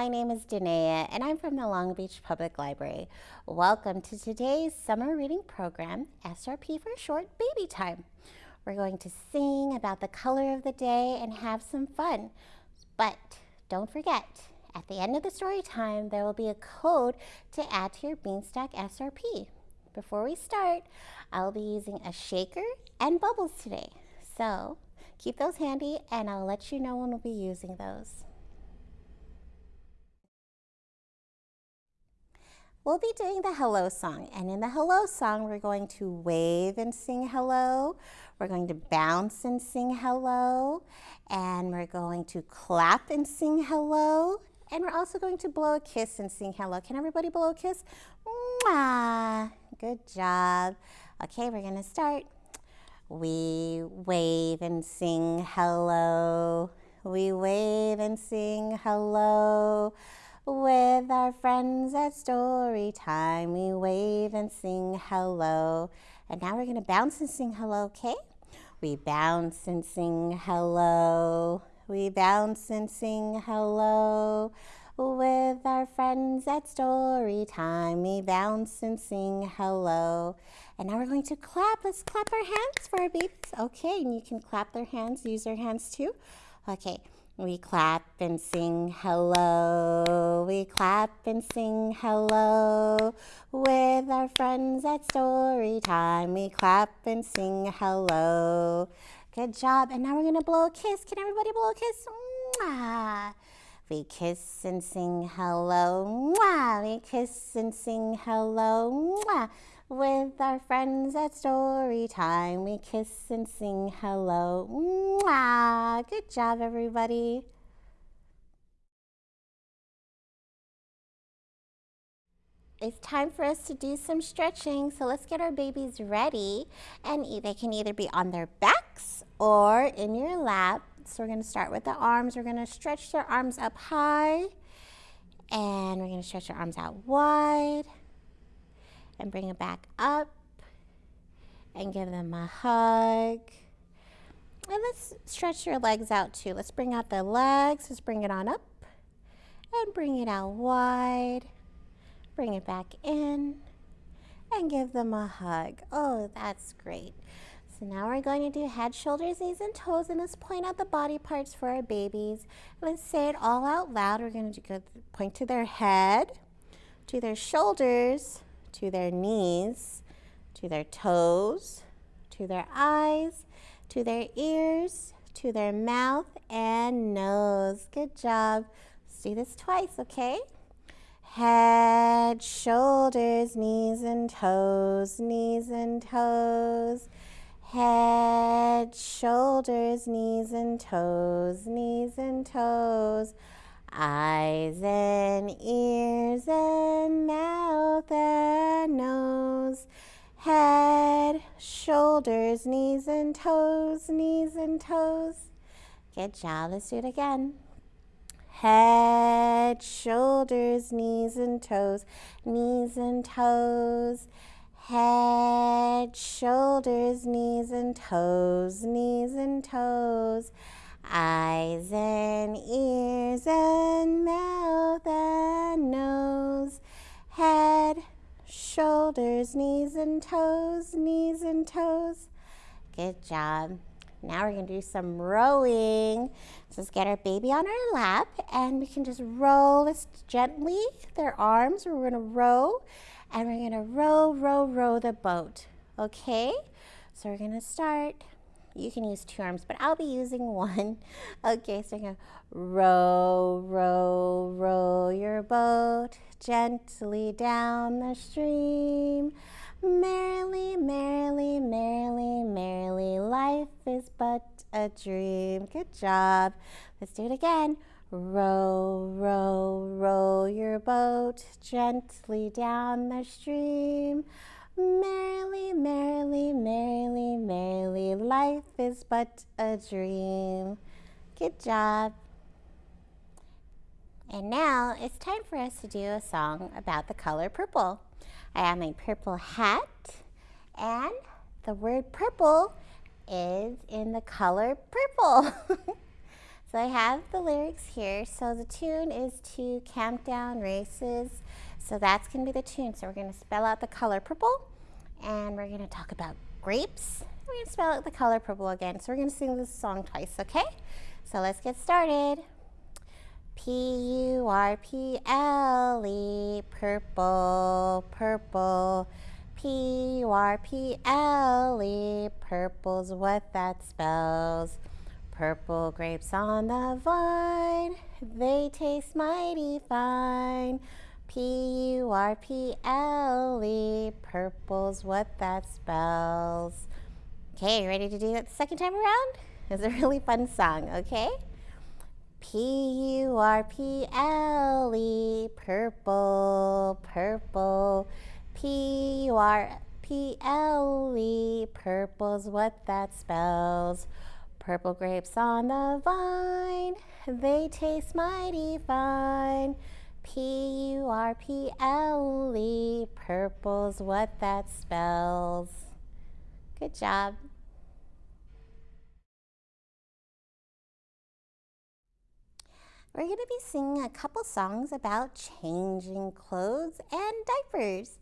my name is Danae and I'm from the Long Beach Public Library. Welcome to today's summer reading program, SRP for short, Baby Time. We're going to sing about the color of the day and have some fun. But don't forget, at the end of the story time, there will be a code to add to your Beanstack SRP. Before we start, I'll be using a shaker and bubbles today. So keep those handy and I'll let you know when we'll be using those. We'll be doing the hello song and in the hello song we're going to wave and sing hello. We're going to bounce and sing hello and we're going to clap and sing hello and we're also going to blow a kiss and sing hello. Can everybody blow a kiss? Mwah! Good job. Okay, we're going to start. We wave and sing hello. We wave and sing hello. With our friends at story time, we wave and sing hello. And now we're going to bounce and sing hello, okay? We bounce and sing hello. We bounce and sing hello. With our friends at story time, we bounce and sing hello. And now we're going to clap. Let's clap our hands for our babies. Okay, and you can clap their hands, use their hands too. Okay, we clap and sing hello. We clap and sing hello. With our friends at story time, we clap and sing hello. Good job. And now we're going to blow a kiss. Can everybody blow a kiss? Mwah. We kiss and sing hello. Mwah. We kiss and sing hello. Mwah. With our friends at story time, we kiss and sing hello. Mwah! Good job, everybody. It's time for us to do some stretching, so let's get our babies ready. And they can either be on their backs or in your lap. So we're going to start with the arms. We're going to stretch their arms up high. And we're going to stretch our arms out wide and bring it back up and give them a hug. And let's stretch your legs out too. Let's bring out the legs. Let's bring it on up and bring it out wide. Bring it back in and give them a hug. Oh, that's great. So now we're going to do head, shoulders, knees, and toes, and let's point out the body parts for our babies. Let's say it all out loud. We're going to go point to their head, to their shoulders, to their knees, to their toes, to their eyes, to their ears, to their mouth and nose. Good job. Let's do this twice, okay? Head, shoulders, knees and toes, knees and toes. Head, shoulders, knees and toes, knees and toes eyes and ears and mouth and nose, head, shoulders, knees and toes, knees and toes. Good job. Let's do it again. Head, shoulders, knees and toes, knees and toes. Head, shoulders, knees and toes, knees and toes eyes and ears and mouth and nose, head, shoulders, knees and toes, knees and toes. Good job. Now we're going to do some rowing. Let's get our baby on our lap and we can just roll this gently, their arms. We're going to row and we're going to row, row, row the boat. Okay? So we're going to start you can use two arms, but I'll be using one. Okay, so going to row, row, row your boat gently down the stream. Merrily, merrily, merrily, merrily, life is but a dream. Good job. Let's do it again. Row, row, row your boat gently down the stream. Merrily, merrily, merrily, merrily, life is but a dream. Good job. And now it's time for us to do a song about the color purple. I have my purple hat and the word purple is in the color purple. So I have the lyrics here. So the tune is to Camptown Races. So that's going to be the tune. So we're going to spell out the color purple and we're to talk about grapes. We're to spell out the color purple again. So we're to sing this song twice, okay? So let's get started. P-U-R-P-L-E, purple, purple. P-U-R-P-L-E, purple's what that spells. Purple grapes on the vine, they taste mighty fine. P-U-R-P-L-E, purple's what that spells. Okay, ready to do that the second time around? It's a really fun song, okay? P-U-R-P-L-E, purple, purple. P-U-R-P-L-E, purple's what that spells. Purple grapes on the vine, they taste mighty fine. P-U-R-P-L-E, purple's what that spells. Good job. We're going to be singing a couple songs about changing clothes and diapers.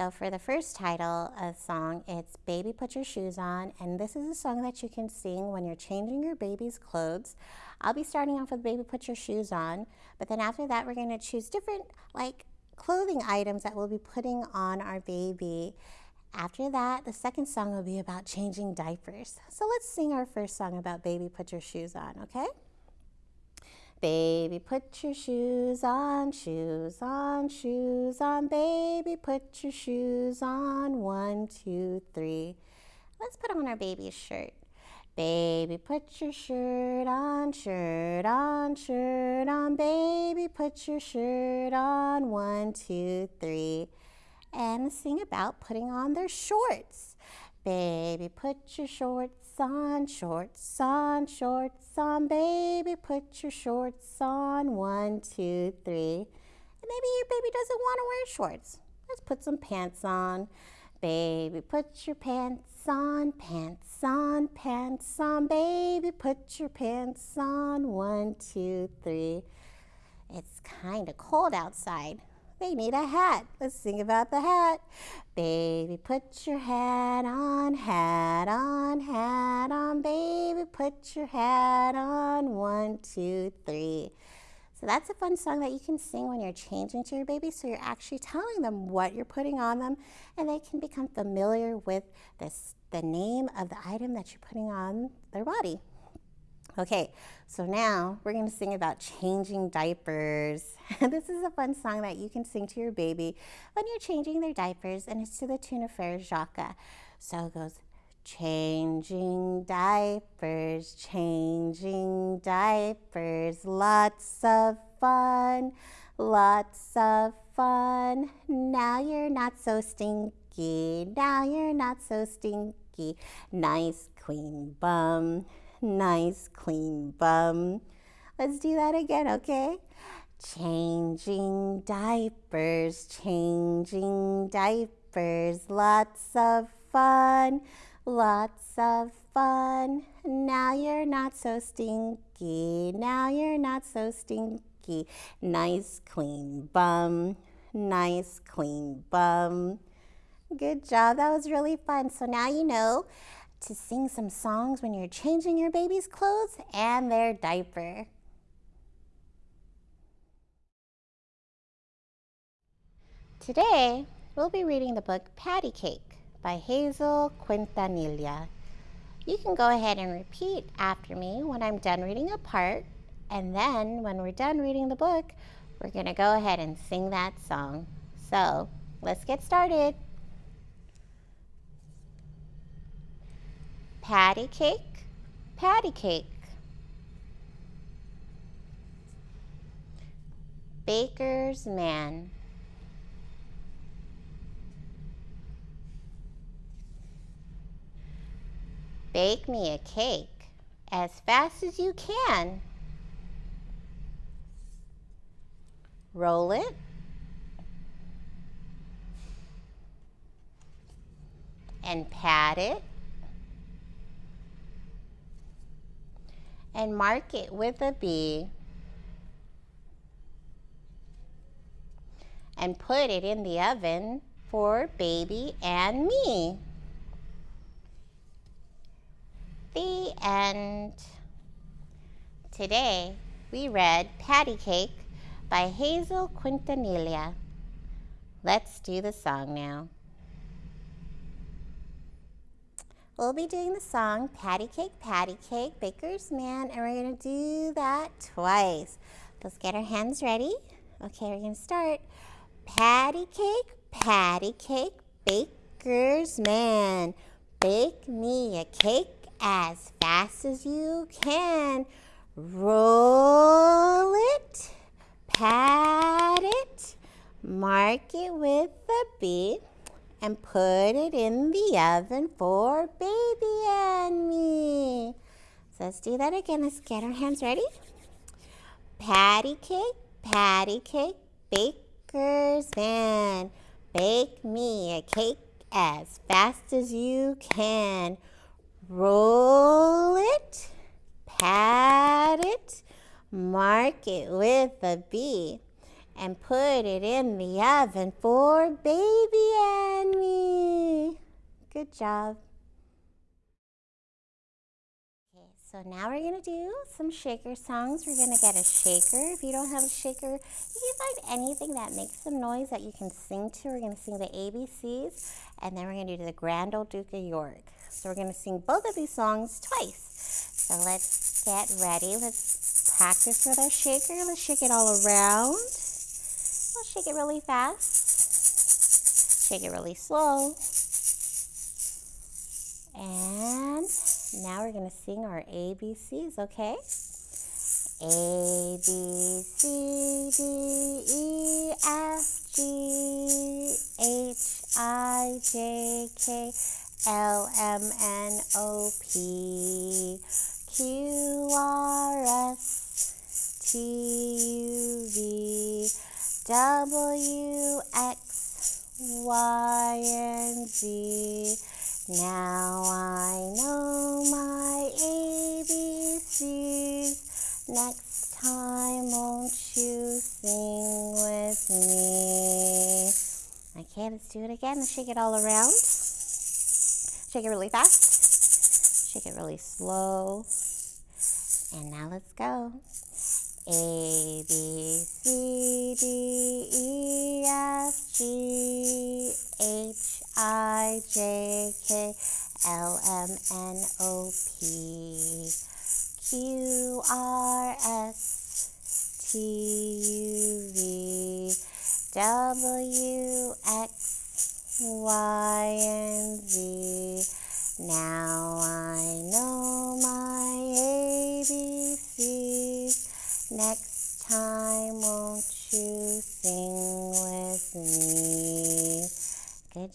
So for the first title of song, it's Baby Put Your Shoes On, and this is a song that you can sing when you're changing your baby's clothes. I'll be starting off with Baby Put Your Shoes On, but then after that we're going to choose different like clothing items that we'll be putting on our baby. After that, the second song will be about changing diapers. So let's sing our first song about Baby Put Your Shoes On, okay? Baby, put your shoes on, shoes on, shoes on. Baby, put your shoes on. One, two, three. Let's put on our baby's shirt. Baby, put your shirt on, shirt on, shirt on. Baby, put your shirt on. One, two, three. And sing about putting on their shorts. Baby, put your shorts on, shorts on, shorts on, baby, put your shorts on. One, two, three. And maybe your baby doesn't want to wear shorts. Let's put some pants on. Baby, put your pants on, pants on, pants on, baby, put your pants on. One, two, three. It's kind of cold outside. They need a hat. Let's sing about the hat. Baby, put your hat on, hat on, hat on. Baby, put your hat on. One, two, three. So that's a fun song that you can sing when you're changing to your baby. So you're actually telling them what you're putting on them and they can become familiar with this, the name of the item that you're putting on their body. Okay, so now we're going to sing about changing diapers. this is a fun song that you can sing to your baby when you're changing their diapers, and it's to the tune of Frère Jacques. So it goes, changing diapers, changing diapers, lots of fun, lots of fun. Now you're not so stinky, now you're not so stinky. Nice clean bum nice clean bum. Let's do that again, okay? Changing diapers, changing diapers, lots of fun, lots of fun. Now you're not so stinky, now you're not so stinky. Nice clean bum, nice clean bum. Good job, that was really fun. So now you know to sing some songs when you're changing your baby's clothes and their diaper. Today, we'll be reading the book Patty Cake by Hazel Quintanilla. You can go ahead and repeat after me when I'm done reading a part, and then when we're done reading the book, we're going to go ahead and sing that song. So, let's get started. Patty cake, patty cake. Baker's man. Bake me a cake as fast as you can. Roll it. And pat it and mark it with a B and put it in the oven for baby and me. The end. Today we read Patty Cake by Hazel Quintanilla. Let's do the song now. We'll be doing the song Patty Cake, Patty Cake, Baker's Man, and we're to do that twice. Let's get our hands ready. Okay, we're to start. Patty Cake, Patty Cake, Baker's Man, bake me a cake as fast as you can. Roll it, pat it, mark it with a and put it in the oven for baby and me. So let's do that again. Let's get our hands ready. Patty cake, patty cake, baker's man. Bake me a cake as fast as you can. Roll it, pat it, mark it with a B and put it in the oven for baby and me. Good job. So now we're going to do some shaker songs. We're going to get a shaker. If you don't have a shaker, you can find anything that makes some noise that you can sing to. We're going to sing the ABCs, and then we're going to do the Grand Old Duke of York. So we're going to sing both of these songs twice. So let's get ready. Let's practice with our shaker. Let's shake it all around. We'll shake it really fast, shake it really slow. And now we're going to sing our ABCs, okay? A, B, C, D, E, F, G, H, I, J, K, L, M, N, O, P, Q, R, S, T, U, V, W, X, Y, and Z. Now I know my ABCs. Next time, won't you sing with me? Okay, let's do it again. Let's shake it all around. Shake it really fast. Shake it really slow. And now let's go. A, B, C, D, E, F, G, H, I, J, K, L, M, N, O, P, Q, R, S, T, U, V, W, X, Y, and Z. Now I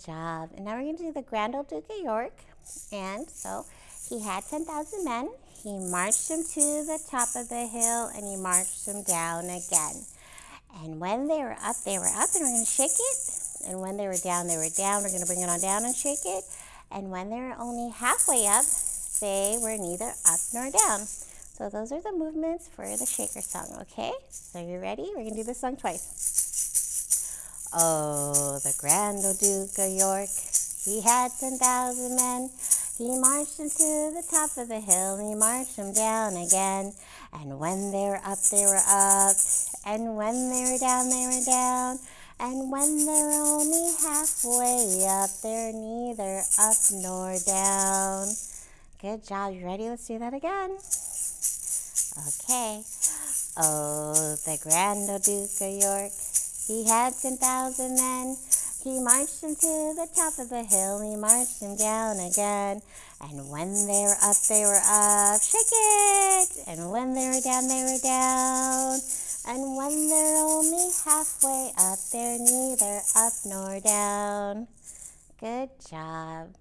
job. And now we're going to do the Grand Old Duke of York. And so he had 10,000 men. He marched them to the top of the hill and he marched them down again. And when they were up, they were up and we're going to shake it. And when they were down, they were down. We're going to bring it on down and shake it. And when they were only halfway up, they were neither up nor down. So those are the movements for the shaker song, okay? So you ready? We're gonna do this song twice. Oh, the grand old Duke of York, he had 10,000 men. He marched them to the top of the hill, he marched them down again. And when they were up, they were up. And when they were down, they were down. And when they're only halfway up, they're neither up nor down. Good job. You ready? Let's do that again. Okay. Oh, the Grand Old Duke of York, he had 10,000 men. He marched them to the top of the hill, he marched them down again. And when they were up, they were up, shake it! And when they were down, they were down. And when they're only halfway up, they're neither up nor down. Good job.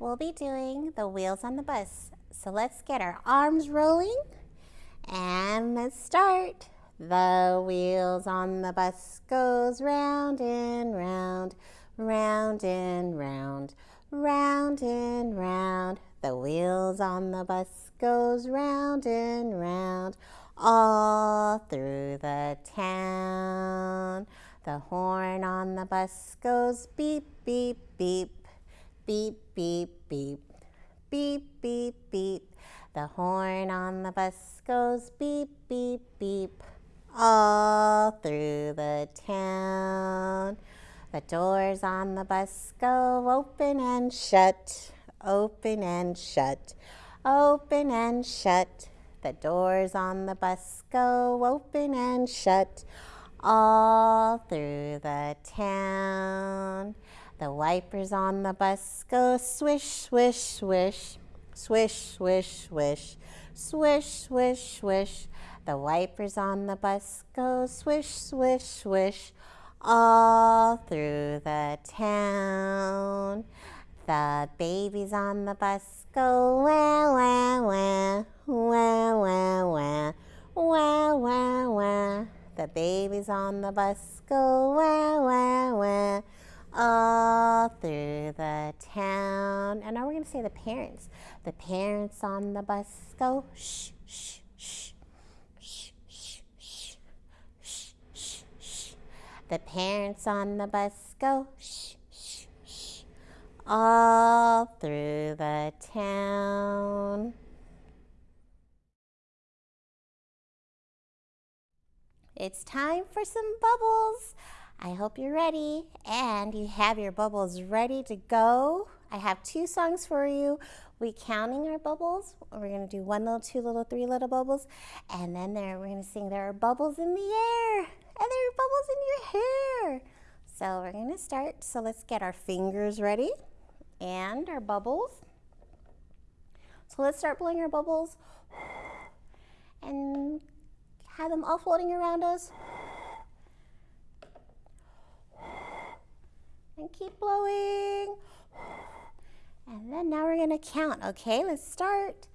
we'll be doing the wheels on the bus. So let's get our arms rolling and let's start. The wheels on the bus goes round and round, round and round, round and round. The wheels on the bus goes round and round, all through the town. The horn on the bus goes beep, beep, beep, beep, beep, beep, beep, beep, beep. The horn on the bus goes beep, beep, beep, all through the town. The doors on the bus go open and shut, open and shut, open and shut. The doors on the bus go open and shut all through the town. The wipers on the bus go swish, swish, swish. Swish, swish, swish. Swish, swish, swish. The wipers on the bus go swish, swish, swish. All through the town. The babies on the bus go wah, wah, wah. Wah, wah, wah. Wah, wah, wah. The babies on the bus go wah, wah, wah all through the town. And now we're going to say the parents. The parents on the bus go shh, shh, shh. Shh, shh, shh the parents on the bus go shh, shh, shh, all through the town. It's time for some bubbles. I hope you're ready and you have your bubbles ready to go. I have two songs for you. We counting our bubbles. We're to do one little, two little, three little bubbles. And then there, we're to sing There Are Bubbles in the Air and there are bubbles in your hair. So we're to start. So let's get our fingers ready and our bubbles. So let's start blowing our bubbles and have them all floating around us. And keep blowing. And then now we're to count. Okay, let's start.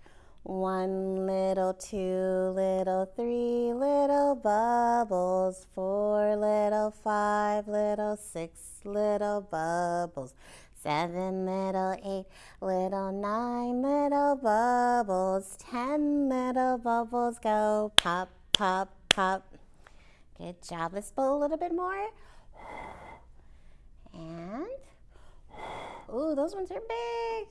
One little, two little, three little bubbles, four little, five little, six little bubbles, seven little, eight little, nine little bubbles, ten little bubbles go pop, pop, pop. Good job. Let's blow a little bit more. And, ooh, those ones are big.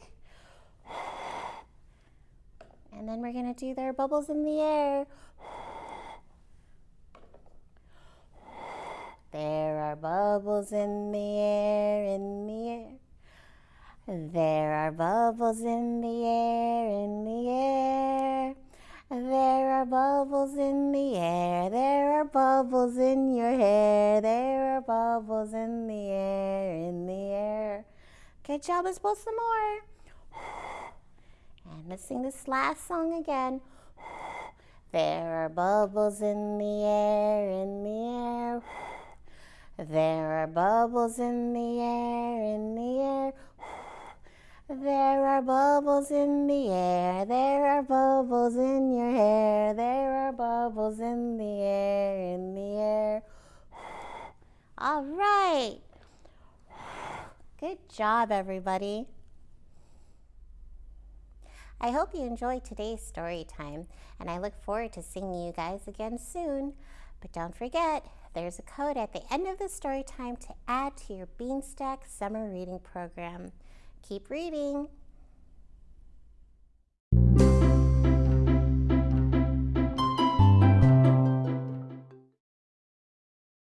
And then we're going to do their bubbles in the air. There are bubbles in the air, in the air. There are bubbles in the air, in the are bubbles in the air. There are bubbles in your hair. There are bubbles in the air, in the air. Good job. Let's blow some more. And let's sing this last song again. There are bubbles in the air, in the air. There are bubbles in the air, in the air. There are bubbles in the air, there are bubbles in bubbles in the air, in the air. All right. Good job, everybody. I hope you enjoyed today's story time, and I look forward to seeing you guys again soon. But don't forget, there's a code at the end of the story time to add to your Beanstack summer reading program. Keep reading.